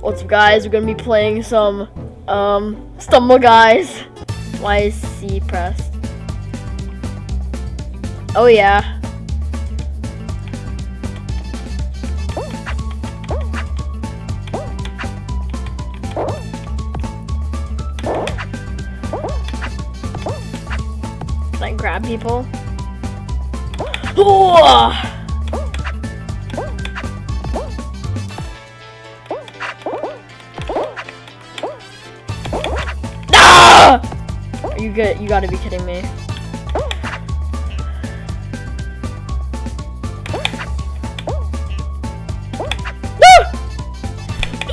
What's up guys, we're gonna be playing some, um, Stumble Guys. Why is C pressed? Oh yeah. Can I grab people? You good? You gotta be kidding me.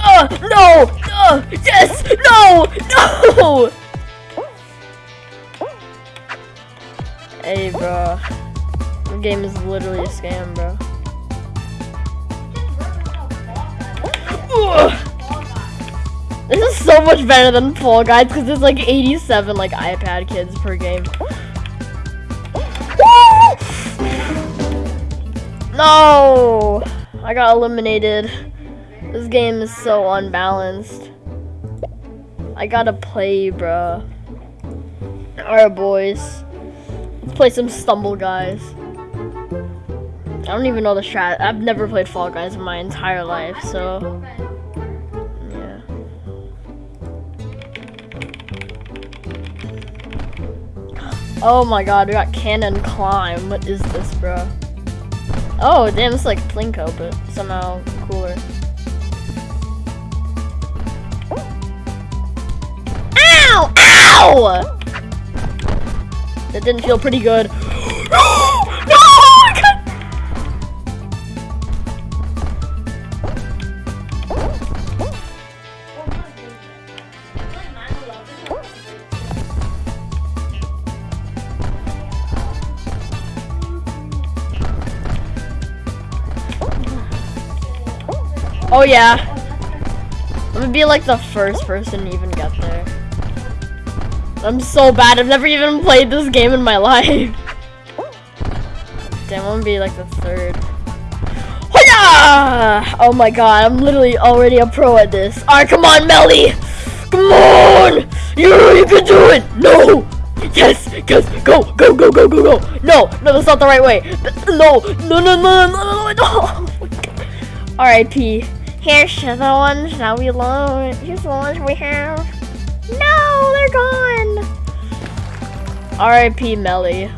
Ah, no! Ah, yes! No! No! Hey, bro. The game is literally a scam, bro. So much better than Fall Guys because there's like 87 like iPad kids per game. No! I got eliminated. This game is so unbalanced. I gotta play, bruh. Alright, boys. Let's play some Stumble Guys. I don't even know the strat. I've never played Fall Guys in my entire life, so. Oh my god, we got cannon climb. What is this, bro? Oh, damn, it's like Plinko, but somehow cooler. Ow! Ow! That didn't feel pretty good. Oh yeah. I'm gonna be like the first person to even get there. I'm so bad. I've never even played this game in my life. Damn, I'm gonna be like the third. Oh, Hoya! Oh my god, I'm literally already a pro at this. Alright, come on, Melly! Come on! You, you can do it! No! Yes! Yes! Go! Go! Go! Go! Go! Go! No! No, that's not the right way! No! No! No! No! No! No! no. R.I.P. Here's the ones that we love. Here's the ones we have. No, they're gone. R.I.P. Melly.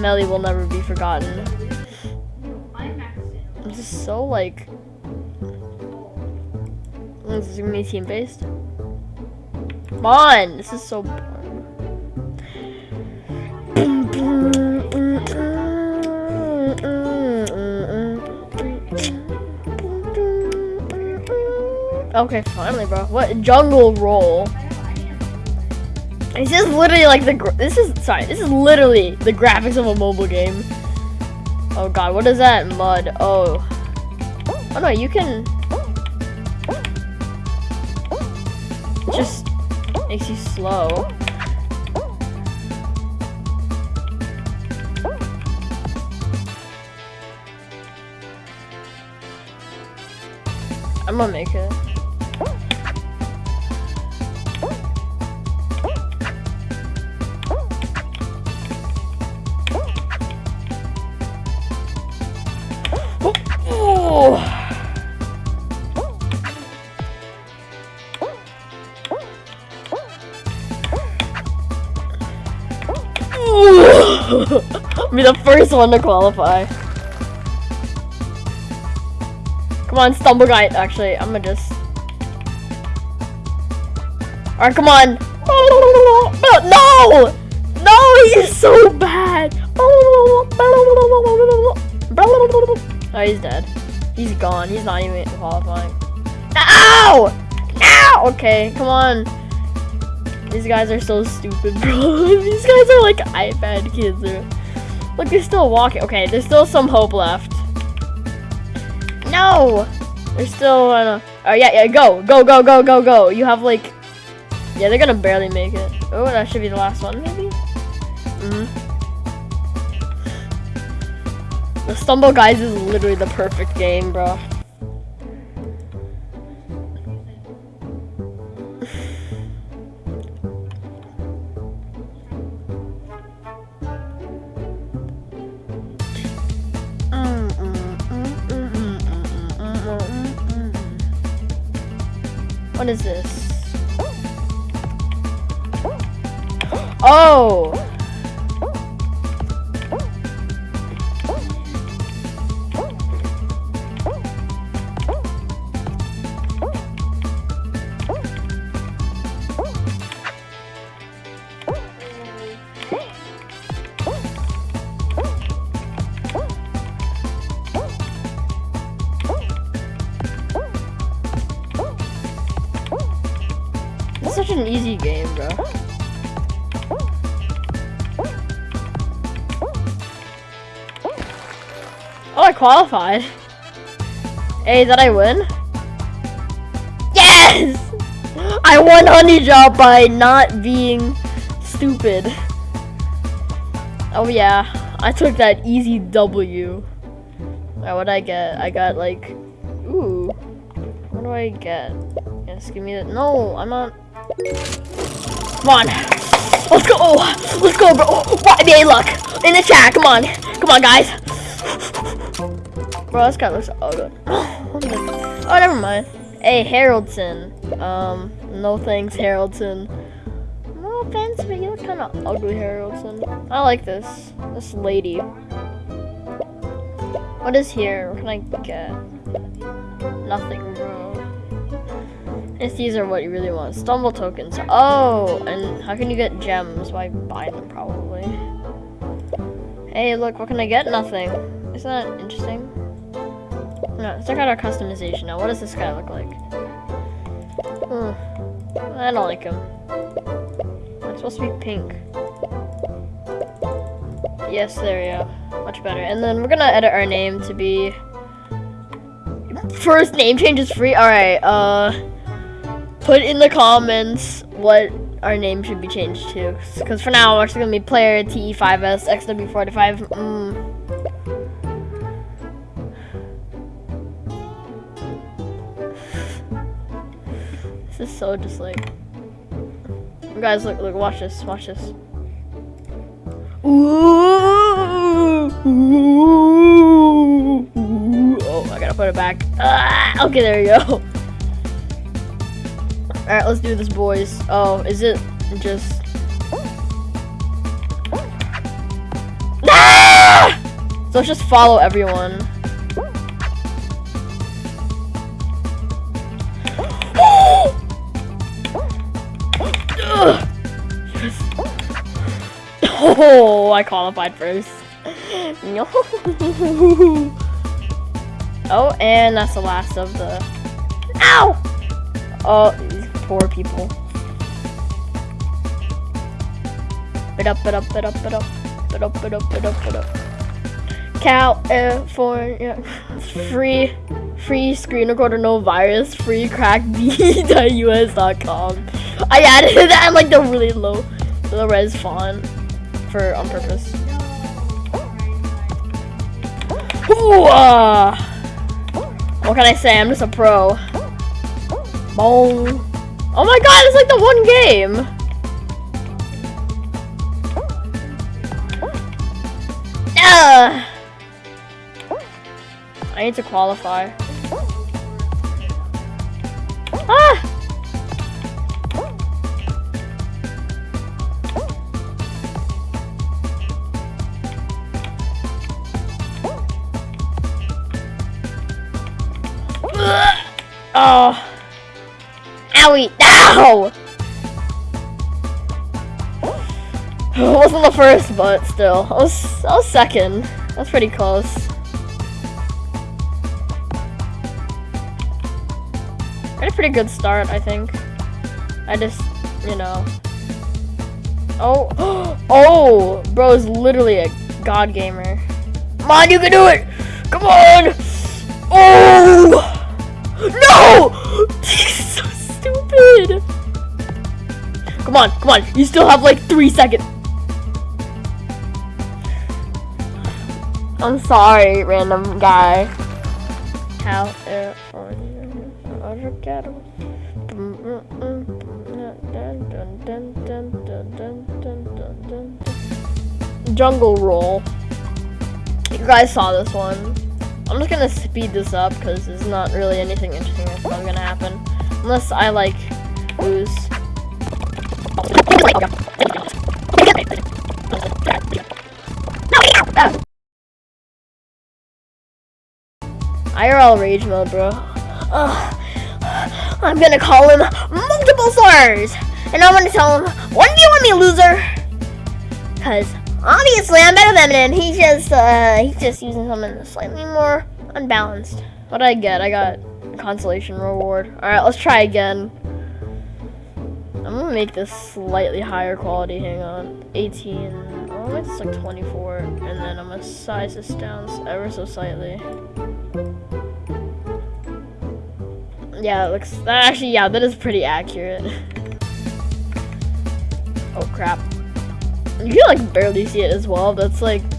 Melly will never be forgotten. This is so like. This is gonna be team based. Come on, this is so boring. Okay, finally, bro. What jungle roll? This is literally like the. This is sorry. This is literally the graphics of a mobile game. Oh god, what is that? Mud. Oh. Oh no, you can. It just makes you slow. I'm gonna make it. Be the first one to qualify. Come on, stumble guy. Actually, I'm gonna just. Alright, come on. No! No, he's so bad. Oh, he's dead. He's gone. He's not even qualifying. Ow! Ow! Okay, come on. These guys are so stupid, bro. These guys are like iPad kids. Bro. Look, they're still walking. Okay, there's still some hope left. No! They're still, uh, oh yeah, yeah, go, go, go, go, go, go. You have like, yeah, they're gonna barely make it. Oh, that should be the last one, maybe? Mm hmm The Stumble Guys is literally the perfect game, bro. What is this? Oh! Such an easy game, bro. Oh, I qualified. Hey, did I win? Yes! I won Honey Job by not being stupid. Oh yeah, I took that easy W. Alright, what I get? I got like, ooh, what do I get? Yes, give me that. No, I'm not. Come on, let's go. Oh, Let's go, bro. YBA luck in the chat. Come on, come on, guys. Bro, this guy looks oh good. Oh, never mind. Hey, Haroldson. Um, no thanks, Haroldson. No offense, but you look kind of ugly, Haroldson. I like this. This lady. What is here? What can I get? Nothing, bro. If these are what you really want. Stumble tokens. Oh, and how can you get gems? By buying them, probably. Hey, look, what can I get? Nothing. Isn't that interesting? No, let's check out our customization now. What does this guy look like? Hmm. I don't like him. It's supposed to be pink. Yes, there we go. Much better. And then we're gonna edit our name to be... First name change is free? Alright, uh... Put in the comments what our name should be changed to. Because for now, we're actually gonna be player TE5S XW45. Mm. This is so just like. Guys, look, look, watch this, watch this. Ooh, ooh, ooh. Oh, I gotta put it back. Ah, okay, there we go. Alright, let's do this, boys. Oh, is it just. Ah! So let's just follow everyone. Oh, I qualified first. No. Oh, and that's the last of the. Ow! Oh, poor people. Bit up, bit up, bit up, bit up, bit up, bit up, bit up, bit up. California, free, free screen recorder, no virus, free crackb.us.com. I added that in like the really low, low res font for on purpose. Ooh, uh, what can I say? I'm just a pro. Boom. Oh my god, it's like the one game. Uh, I need to qualify. Ah! It wasn't the first, but still. I was, I was second. That's pretty close. Had a pretty good start, I think. I just, you know. Oh, oh, bro is literally a god gamer. Come on, you can do it! Come on! Oh! No! Come on, come on. You still have like three seconds. I'm sorry, random guy. Avocado. Jungle roll. You guys saw this one. I'm just gonna speed this up because there's not really anything interesting that's gonna happen. Unless I like lose. IRL rage mode, bro. Ugh. I'm gonna call him multiple slurs, and I'm gonna tell him, "What do you want me, loser?" Cause obviously I'm better than him. He's just, uh, he's just using something slightly more unbalanced. What did I get? I got consolation reward. All right, let's try again. Make this slightly higher quality. Hang on, 18. Oh, it's like 24, and then I'm gonna size this down ever so slightly. Yeah, it looks, that actually, yeah, that is pretty accurate. oh crap. You can like barely see it as well, that's like,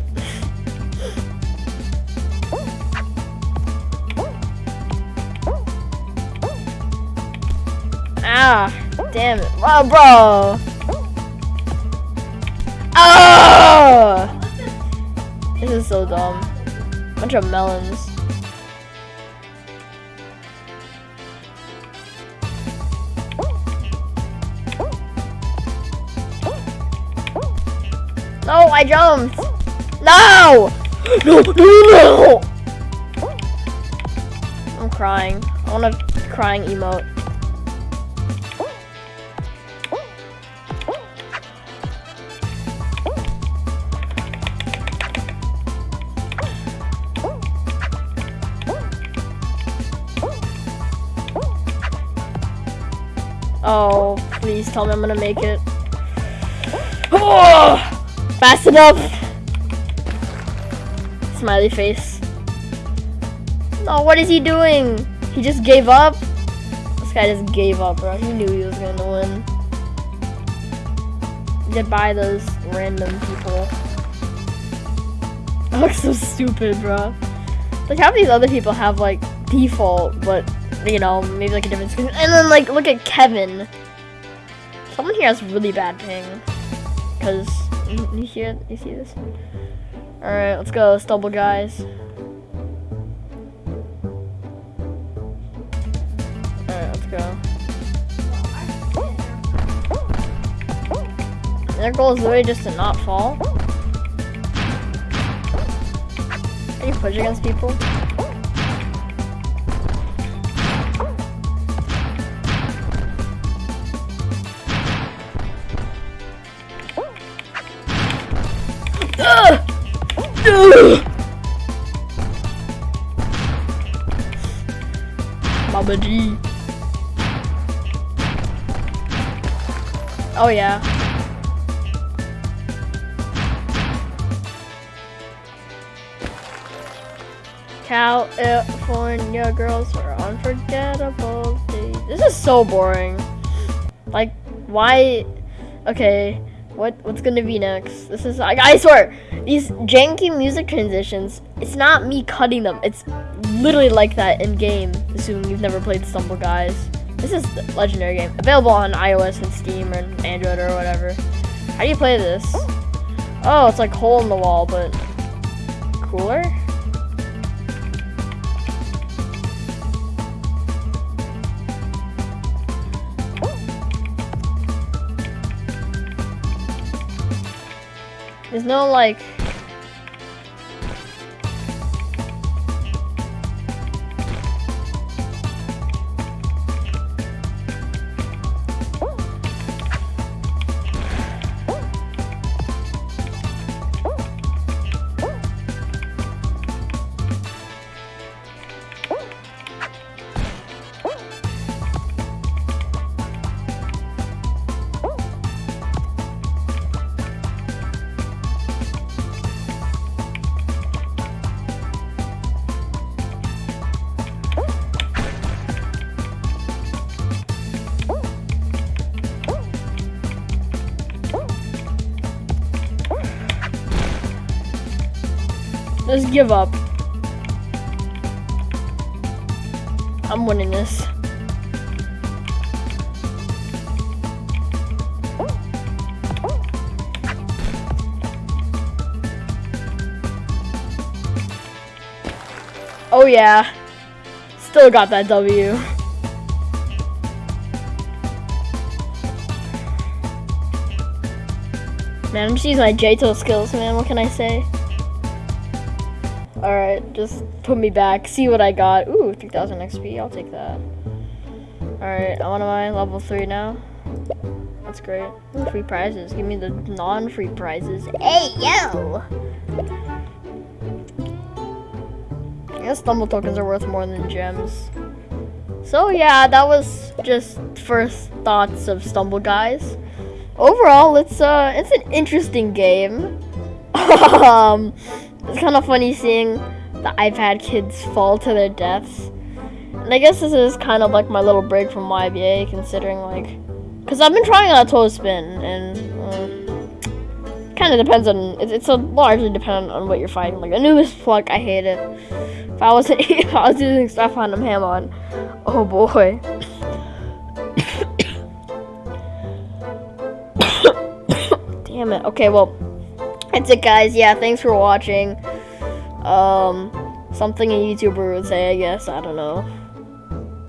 Ah, damn it. Oh, bro. Oh! This is so dumb. Bunch of melons. No, I jumped. No! No, no, no! I'm crying. I want a crying emote. Please tell me I'm gonna make it. Oh! Fast enough! Smiley face. Oh, what is he doing? He just gave up? This guy just gave up, bro. He knew he was gonna win. Goodbye, those random people. I look so stupid, bro. Like, how these other people have, like, default, but, you know, maybe, like, a different skin. And then, like, look at Kevin. Someone here has really bad ping. Because you, you hear, you see this? Alright, let's go, Stumble guys. Alright, let's go. Their goal is literally just to not fall. Can you push against people? Mama G. Oh yeah. California girls are unforgettable. This is so boring. Like, why? Okay. What what's gonna be next? This is I swear these janky music transitions. It's not me cutting them. It's literally like that in game. Assuming you've never played Stumble Guys. This is legendary game available on iOS and Steam or Android or whatever. How do you play this? Oh, it's like hole in the wall, but cooler. There's no like give up. I'm winning this. Oh yeah, still got that W. Man, I'm just using my J-Tool skills, man, what can I say? Alright, just put me back. See what I got. Ooh, 3000 XP. I'll take that. Alright, I'm on my level 3 now. That's great. Free prizes. Give me the non-free prizes. Hey, yo! I guess stumble tokens are worth more than gems. So yeah, that was just first thoughts of Stumble Guys. Overall, it's uh, it's an interesting game. um, it's kind of funny seeing the iPad kids fall to their deaths. And I guess this is kind of like my little break from YBA, considering like, cause I've been trying out spin, and uh, kind of depends on. It's, it's a largely dependent on what you're fighting. Like a Anubis Pluck, I hate it. If I wasn't, if I was using stuff on Hamon, oh boy. Damn it. Okay, well, that's it, guys. Yeah, thanks for watching. Um, something a YouTuber would say, I guess. I don't know.